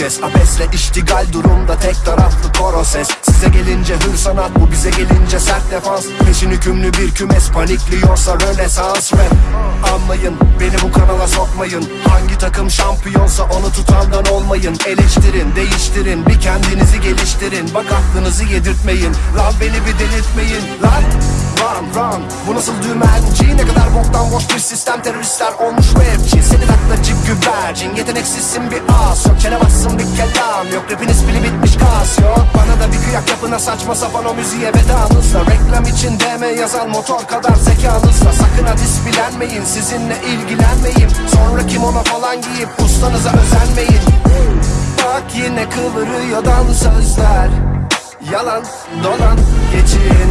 kez Abesle iştigal durumda tek taraflı koro ses. Size gelince hır sanat bu bize gelince sert defans. Peşin hükümlü bir kümes panikliyorsa rönesans rap. Anlayın beni bu kanala sokmayın. Hangi takım şampiyonsa onu tutandan olmayın. Eleştirin değiştirin bir kendinizi geliştirin. Bak aklınızı yedirtmeyin. Lan beni bir delirtmeyin. Lan Run run Bu nasıl dümenci Ne kadar boktan boş bir sistem Teröristler olmuş rapçi güvercin Yeteneksizsin bir as Yok çenemezsin bir kelam Yok. Rapiniz pili bitmiş kas Yok. Bana da bir kıyak yapına saçma sapan o müziğe vedanızla. Reklam için DM yazan motor kadar zekanızla. Sakın ha bilenmeyin Sizinle ilgilenmeyin Sonra kimono falan giyip ustanıza özenmeyin. Bak yine kıvırıyor dansözler Yalan dolan geçin.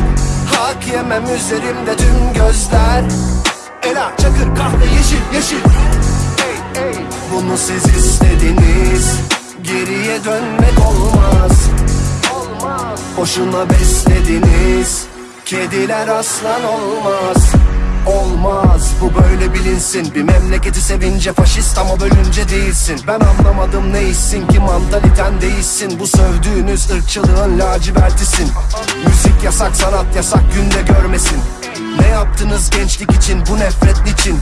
Hak yemem üzerimde tüm gözler. Ela çakır kahve yeşil yeşil Bunu siz istediniz. Geriye dönmek olmaz. Boşuna beslediniz. Kediler aslan olmaz. Olmaz. Bu böyle bilinsin. Bir memleketi sevince faşist ama bölünce değilsin. Ben anlamadım ne hissin ki mantaliten değilsin. Bu sövdüğünüz ırkçılığın lacivertisin. Müzik yasak sanat yasak günde görmesin yaptınız gençlik için bu nefret niçin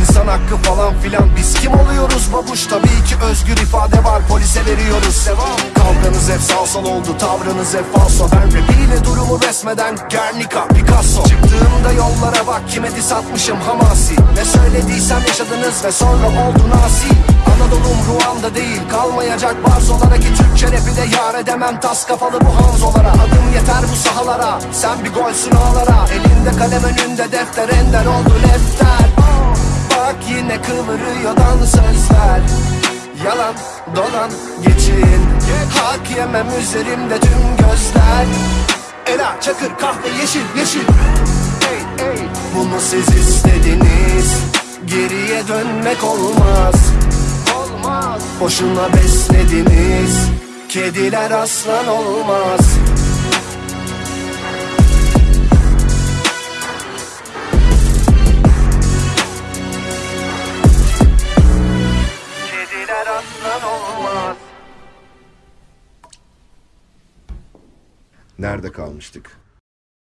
İnsan hakkı falan filan biz kim oluyoruz babuş? Tabii ki özgür ifade var polise veriyoruz. Kavganız hep salsal oldu tavrınız hep falso. Ben rapiyle durumu resmeden Guernica Picasso. Çıktığımda yollara bak kime diss atmışım hamasi. Ne söylediysem yaşadınız ve sonra oldu nasi. Anadolu'm Ruanda değil kalmayacak barzolara Ki Türkçe rapi de yar edemem. Tas kafalı bu hanzolara Adım yeter bu sahalara. Sen bir golsün ağlara Elinde kalem önünde defter ender oldu lefter Bak yine kıvırıyor dansözler Yalan dolan geçin. Hak yemem üzerimde tüm gözler. Ela çakır kahve yeşil yeşil. Ey ey Bunu siz istediniz? Geriye dönmek olmaz. Olmaz. Boşuna beslediniz. Kediler aslan olmaz Nerede kalmıştık?